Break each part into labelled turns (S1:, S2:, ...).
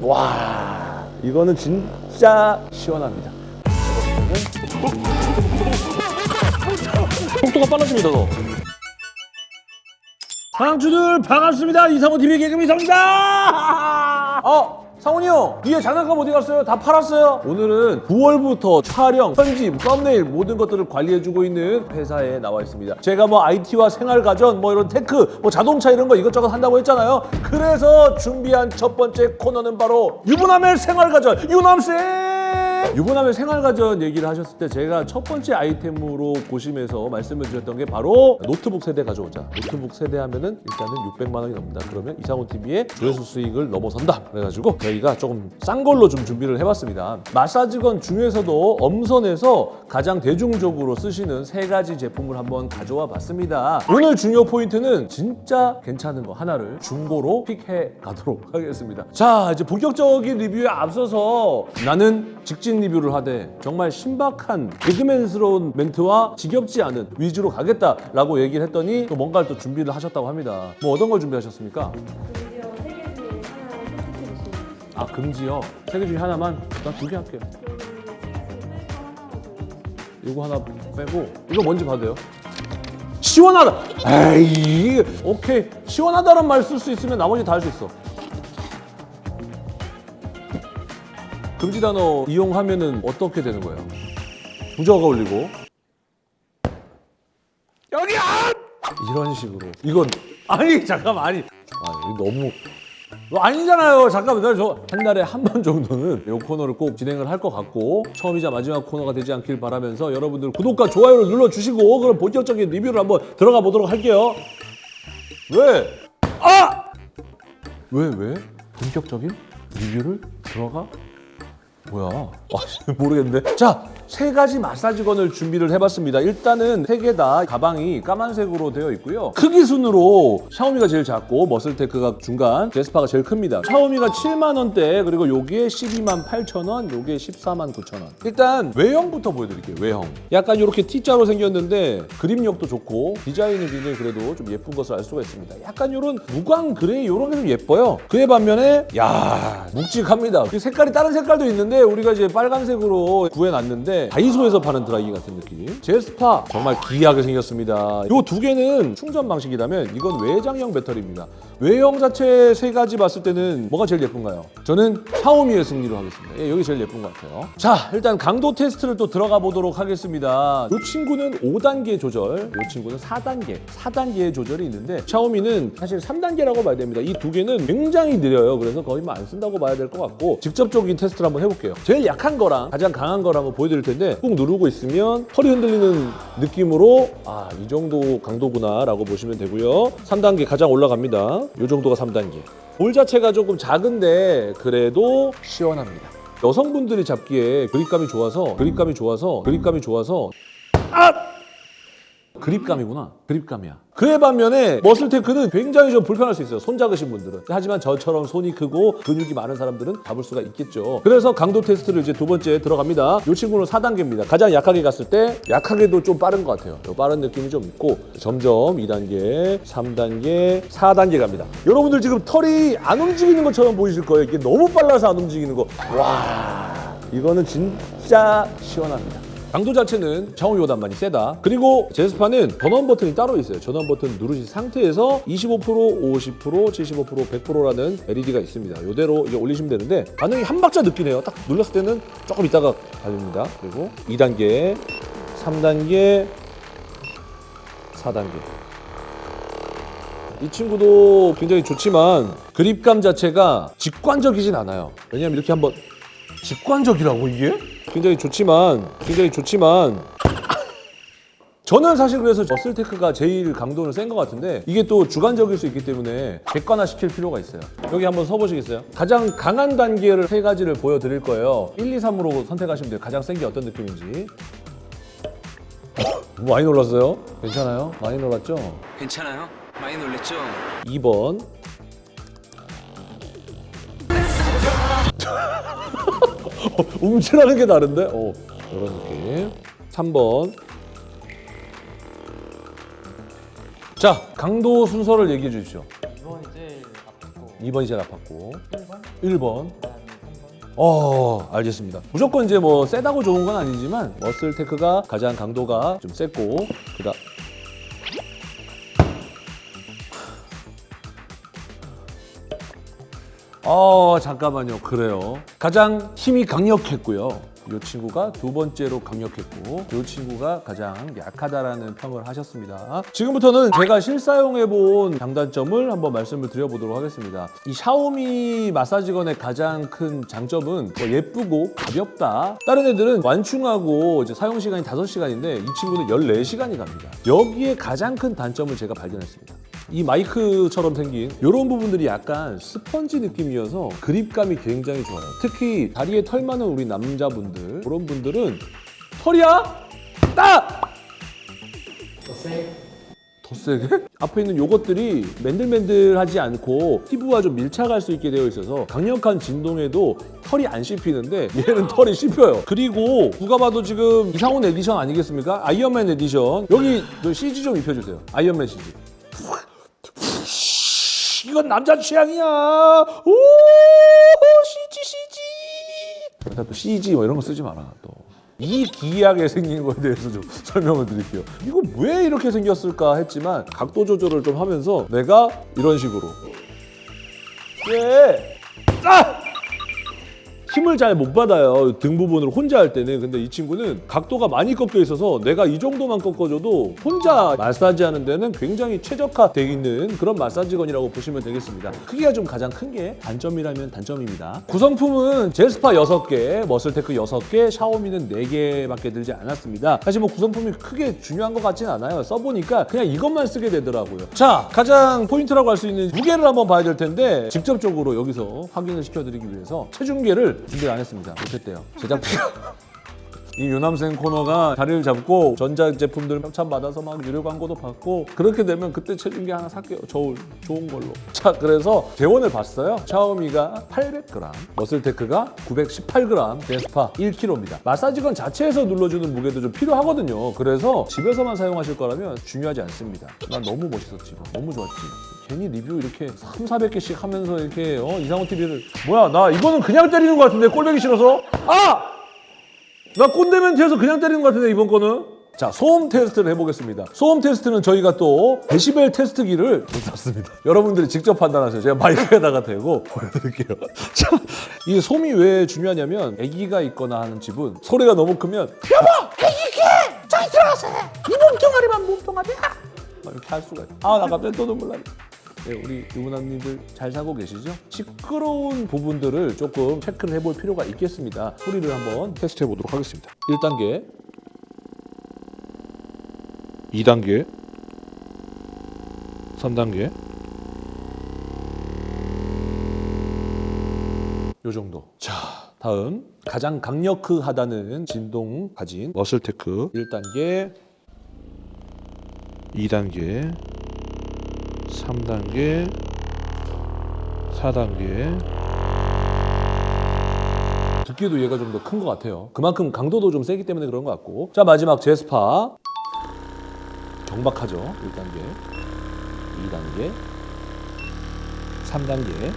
S1: 와 이거는 진짜 시원합니다. 속도가 빨라집니다 더. 사랑주들 반갑습니다. 이상훈 TV 개그맨 이상훈입니다. 어 상훈이 형 뒤에 장난감 어디 갔어요? 다 팔았어요. 오늘은 9월부터 촬영, 편집, 썸네일 모든 것들을 관리해주고 있는 회사에 나와 있습니다. 제가 뭐 IT와 생활가전, 뭐 이런 tech, 뭐 자동차 이런 거 이것저것 한다고 했잖아요. 그래서 준비한 첫 번째 코너는 바로 유부남의 생활가전 유남생. 유부남의 생활가전 얘기를 하셨을 때 제가 첫 번째 아이템으로 고심해서 말씀을 드렸던 게 바로 노트북 세 대 가져오자. 노트북 세 대 하면은 일단은 600만 원이 넘는다. 그러면 이상훈 TV의 조회수 수익을 넘어선다. 그래가지고 저희가 조금 싼 걸로 좀 준비를 해봤습니다. 마사지건 중에서도 엄선해서 가장 대중적으로 쓰시는 세 가지 제품을 한번 가져와 봤습니다. 오늘 중요 포인트는 진짜 괜찮은 거 하나를 중고로 픽해 가도록 하겠습니다. 자, 이제 본격적인 리뷰에 앞서서 나는 직진 리뷰를 하되 정말 신박한 개그맨스러운 멘트와 지겹지 않은 위주로 가겠다라고 얘기를 했더니 또 뭔가를 또 준비를 하셨다고 합니다. 뭐 어떤 걸 준비하셨습니까? 아 금지요. 세 개 중에 하나만 난 두 개 할게요. 이거 하나 빼고 이거 뭔지 봐도 돼요? 시원하다. 에이 오케이 시원하다는 말 쓸 수 있으면 나머지 다 할 수 있어. 금지 단어 이용하면 은 어떻게 되는 거예요? 부저가 올리고 여기야 이런 식으로 이건 아니 잠깐만 아니 아 이거 너무 어, 아니잖아요. 잠깐만, 저 한 달에 한 번 정도는 이 코너를 꼭 진행을 할 것 같고 처음이자 마지막 코너가 되지 않길 바라면서 여러분들 구독과 좋아요를 눌러주시고 그럼 본격적인 리뷰를 한번 들어가 보도록 할게요. 왜? 아! 왜 왜? 본격적인 리뷰를 들어가? 뭐야? 아, 모르겠는데. 자, 세 가지 마사지건을 준비를 해봤습니다. 일단은 세 개 다 가방이 까만색으로 되어 있고요. 크기 순으로 샤오미가 제일 작고 머슬테크가 중간, 제스파가 제일 큽니다. 샤오미가 7만 원대, 그리고 요게 12만 8천 원, 요게 14만 9천 원. 일단 외형부터 보여드릴게요. 외형. 약간 이렇게 T자로 생겼는데 grip력도 좋고 디자인은 굉장히 그래도 좀 예쁜 것을 알 수가 있습니다. 약간 이런 무광 gray 이런 게 좀 예뻐요. 그에 반면에 야 묵직합니다. 그 색깔이 다른 색깔도 있는데 우리가 이제 빨간색으로 구해놨는데 다이소에서 파는 드라이기 같은 느낌. 제스파 정말 기이하게 생겼습니다. 이 두 개는 충전 방식이라면 이건 외장형 배터리입니다. 외형 자체 세 가지 봤을 때는 뭐가 제일 예쁜가요? 저는 샤오미의 승리로 하겠습니다. 예, 여기 제일 예쁜 것 같아요. 자, 일단 강도 테스트를 또 들어가 보도록 하겠습니다. 이 친구는 5단계 조절, 이 친구는 4단계, 4단계의 조절이 있는데 샤오미는 사실 3단계라고 봐야 됩니다. 이 두 개는 굉장히 느려요. 그래서 거의 뭐 안 쓴다고 봐야 될 것 같고 직접적인 테스트를 한번 해볼게요. 제일 약한 거랑 가장 강한 한번 보여드릴 텐데 꾹 누르고 있으면 허리 흔들리는 느낌으로 아, 이 정도 강도구나 라고 보시면 되고요. 3단계 가장 올라갑니다. 이 정도가 3단계. 볼 자체가 조금 작은데 그래도 시원합니다. 여성분들이 잡기에 그립감이 좋아서 그립감이 좋아서 그립감이 좋아서 아! 그립감이구나. 그립감이야. 그에 반면에 머슬테크는 굉장히 좀 불편할 수 있어요. 손 작으신 분들은. 하지만 저처럼 손이 크고 근육이 많은 사람들은 잡을 수가 있겠죠. 그래서 강도 테스트를 이제 두 번째 들어갑니다. 이 친구는 4단계입니다. 가장 약하게 갔을 때 약하게도 좀 빠른 것 같아요. 요 빠른 느낌이 좀 있고 점점 2단계, 3단계, 4단계 갑니다. 여러분들 지금 털이 안 움직이는 것처럼 보이실 거예요. 이게 너무 빨라서 안 움직이는 거. 와, 이거는 진짜 시원합니다. 강도 자체는 샤오미보다 많이 세다. 그리고 제스파는 전원 버튼이 따로 있어요. 전원 버튼 누르신 상태에서 25%, 50%, 75%, 100%라는 LED가 있습니다. 이대로 이제 올리시면 되는데 반응이 한 박자 느끼네요. 딱 눌렀을 때는 조금 있다가 달립니다. 그리고 2단계, 3단계, 4단계. 이 친구도 굉장히 좋지만 그립감 자체가 직관적이진 않아요. 왜냐면 이렇게 한번 직관적이라고 이게? 굉장히 좋지만 굉장히 좋지만 저는 사실 그래서 머슬테크가 제일 강도는 센 것 같은데 이게 또 주관적일 수 있기 때문에 객관화 시킬 필요가 있어요 여기 한번 서보시겠어요? 가장 강한 단계를 세 가지를 보여드릴 거예요 1, 2, 3으로 선택하시면 돼요 가장 센 게 어떤 느낌인지 많이 놀랐어요? 괜찮아요? 많이 놀랐죠?
S2: 괜찮아요? 많이 놀랬죠?
S1: 2번 움찔하는 게 다른데? 어, 이런 느낌. 3번. 자, 강도 순서를 얘기해 주십시오.
S3: 2번이 제일 아팠고.
S1: 2번이 제일 아팠고.
S3: 1번?
S1: 1번. 어, 알겠습니다. 무조건 이제 뭐 세다고 좋은 건 아니지만 머슬 테크가 가장 강도가 좀 셌고 그다 어, 잠깐만요. 그래요. 가장 힘이 강력했고요. 이 친구가 두 번째로 강력했고 이 친구가 가장 약하다라는 평을 하셨습니다. 지금부터는 제가 실사용해 본 장단점을 한번 말씀을 드려보도록 하겠습니다. 이 샤오미 마사지건의 가장 큰 장점은 뭐 예쁘고 가볍다. 다른 애들은 완충하고 이제 사용 시간이 5시간인데 이 친구는 14시간이 갑니다. 여기에 가장 큰 단점을 제가 발견했습니다. 이 마이크처럼 생긴 이런 부분들이 약간 스펀지 느낌이어서 grip감이 굉장히 좋아요. 특히 다리에 털 많은 우리 남자분들 그런 분들은 털이야? 따! 더 세게? 앞에 있는 요것들이 맨들맨들하지 않고 피부와 좀 밀착할 수 있게 되어 있어서 강력한 진동에도 털이 안 씹히는데 얘는 털이 씹혀요. 그리고 누가 봐도 지금 이상훈 에디션 아니겠습니까? 아이언맨 에디션. 여기 저 CG 좀 입혀주세요. 아이언맨 CG. 이건 남자 취향이야. 오, CG CG. 또 CG 뭐 이런 거 쓰지 마라 또. 이 기이하게 생긴 거에 대해서 좀 설명을 드릴게요. 이거 왜 이렇게 생겼을까 했지만 각도 조절을 좀 하면서 내가 이런 식으로 왜? 아! 힘을 잘 못 받아요. 등 부분을 혼자 할 때는. 근데 이 친구는 각도가 많이 꺾여 있어서 내가 이 정도만 꺾어줘도 혼자 마사지 하는 데는 굉장히 최적화되어 있는 그런 마사지건이라고 보시면 되겠습니다. 크기가 좀 가장 큰 게 단점이라면 단점입니다. 구성품은 제스파 6개, 머슬테크 6개, 샤오미는 4개밖에 들지 않았습니다. 사실 뭐 구성품이 크게 중요한 것 같진 않아요. 써보니까 그냥 이것만 쓰게 되더라고요. 자 가장 포인트라고 할 수 있는 무게를 한번 봐야 될 텐데 직접적으로 여기서 확인을 시켜드리기 위해서 체중계를 준비를 안 했습니다. 못했대요. 제작비. 이 유남생 코너가 자리를 잡고 전자제품들 협찬 받아서 막 유료 광고도 받고 그렇게 되면 그때 체중계 하나 살게요. 저울 좋은 걸로. 자 그래서 제원을 봤어요. 샤오미가 800g, 머슬테크가 918g, 데스파 1kg입니다. 마사지건 자체에서 눌러주는 무게도 좀 필요하거든요. 그래서 집에서만 사용하실 거라면 중요하지 않습니다. 난 너무 멋있었지. 너무 좋았지. 괜히 리뷰 이렇게 3, 400개씩 하면서 이렇게 어, 이상호 TV를 뭐야 나 이거는 그냥 때리는 것 같은데 꼴보기 싫어서 아! 나 꼰대멘트에서 그냥 때리는 것 같은데 이번 거는? 자 소음 테스트를 해보겠습니다. 소음 테스트는 저희가 또 데시벨 테스트기를 샀습니다. 여러분들이 직접 판단하세요. 제가 마이크에다가 대고 보여드릴게요. 자, 이 소음이 왜 중요하냐면 아기가 있거나 하는 집은 소리가 너무 크면 여보 아기 개 저기 들어가서 이 몸뚱아리만 몸뚱아리야! 막 이렇게 할 수가 있어 아나 갑자기 또 눈물 나네 네, 우리 유부남님들 잘 사고 계시죠? 시끄러운 부분들을 조금 체크를 해볼 필요가 있겠습니다. 소리를 한번 테스트해 보도록 하겠습니다. 1단계, 2단계, 3단계, 요 정도. 자, 다음 가장 강력하다는 진동 가진 머슬테크 1단계, 2단계, 3단계, 4단계. 듣기도 얘가 좀 더 큰 것 같아요. 그만큼 강도도 좀 세기 때문에 그런 것 같고. 자, 마지막 제스파. 경박하죠. 1단계, 2단계, 3단계,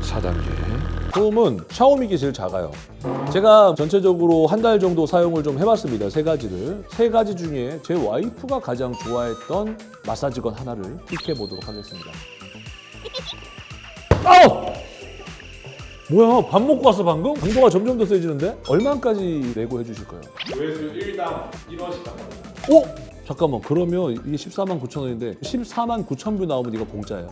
S1: 4단계. 소음은 샤오미기 제일 작아요. 제가 전체적으로 한 달 정도 사용을 좀 해봤습니다. 세 가지를. 세 가지 중에 제 와이프가 가장 좋아했던 마사지건 하나를 픽해 보도록 하겠습니다. 아우! 뭐야, 밥 먹고 왔어, 방금? 강도가 점점 더 세지는데? 얼마까지 내고 해주실까요?
S3: 조회수 1당 1원씩 받습니다.
S1: 어? 잠깐만, 그러면 이게 14만 9천 원인데 14만 9천 view 나오면 이거 공짜예요.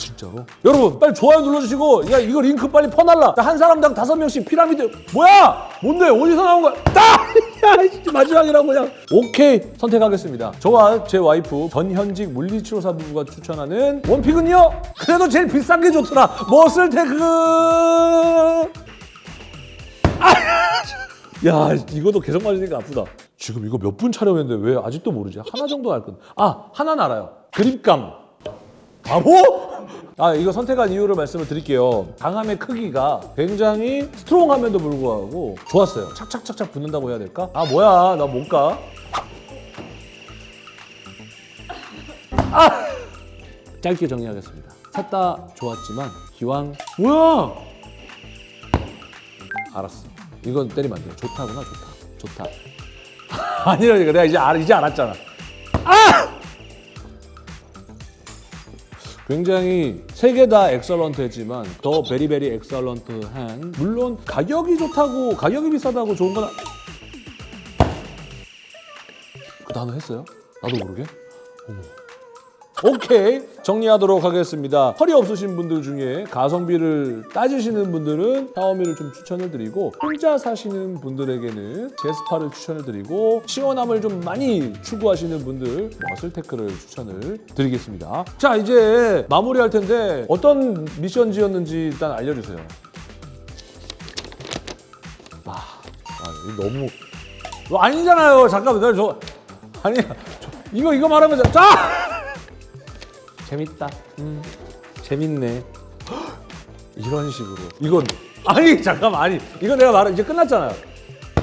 S1: 진짜로? 여러분 빨리 좋아요 눌러주시고 야 이거 링크 빨리 퍼날라. 한 사람당 다섯 명씩 피라미드 뭐야? 뭔데? 어디서 나온 거야? 따! 야 진짜 마지막이라고 그냥. 오케이 선택하겠습니다. 저와 제 와이프 전현직 물리치료사 부부가 추천하는 one pick은요? 그래도 제일 비싼 게 좋더라. 머슬테크? 아! 야 이것도 계속 맞으니까 아프다. 지금 이거 몇 분 촬영했는데 왜 아직도 모르지? 하나 정도 알 건데. 아 하나는 알아요. 그립감. 바보? 아 이거 선택한 이유를 말씀을 드릴게요 강함의 크기가 굉장히 스트롱함에도 불구하고 좋았어요 착착착착 붙는다고 해야 될까? 아 뭐야 나 못 가. 아! 짧게 정리하겠습니다 샀다 좋았지만 기왕 뭐야? 알았어. 이건 때리면 안 돼. 좋다구나 좋다. 좋다. 아니라니까 내가 이제 알, 이제 알았잖아. 아! 굉장히 세 개 다 엑설런트했지만 더 베리베리 엑설런트한 물론 가격이 좋다고 가격이 비싸다고 좋은 건 아- 그 단어 했어요? 나도 모르게? 어머. 오케이 정리하도록 하겠습니다. 허리 없으신 분들 중에 가성비를 따지시는 분들은 샤오미를 좀 추천을 드리고 혼자 사시는 분들에게는 제스파를 추천을 드리고 시원함을 좀 많이 추구하시는 분들 머슬테크를 추천을 드리겠습니다. 자 이제 마무리할 텐데 어떤 미션지였는지 일단 알려주세요. 아, 아 너무 이거 아니잖아요. 잠깐만, 저 아니 저, 이거 이거 말하면 자. 자! 재밌다. 음, 재밌네. 이런 식으로. 이건 아니 잠깐만 아니 이거 내가 말은 이제 끝났잖아요.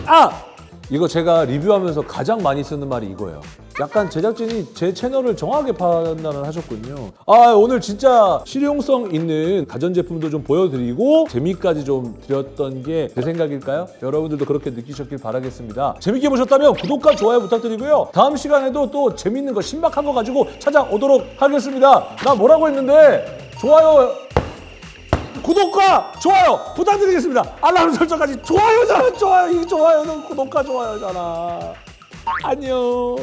S1: 아 이거 제가 리뷰하면서 가장 많이 쓰는 말이 이거예요. 약간 제작진이 제 채널을 정확하게 판단을 하셨군요. 아 오늘 진짜 실용성 있는 가전제품도 좀 보여드리고 재미까지 좀 드렸던 게 제 생각일까요? 여러분들도 그렇게 느끼셨길 바라겠습니다. 재밌게 보셨다면 구독과 좋아요 부탁드리고요. 다음 시간에도 또 재밌는 거 신박한 거 가지고 찾아오도록 하겠습니다. 나 뭐라고 했는데 좋아요 구독과 좋아요 부탁드리겠습니다. 알람 설정까지 좋아요잖아, 좋아요. 이 좋아요는 구독과 좋아요잖아. 안녕.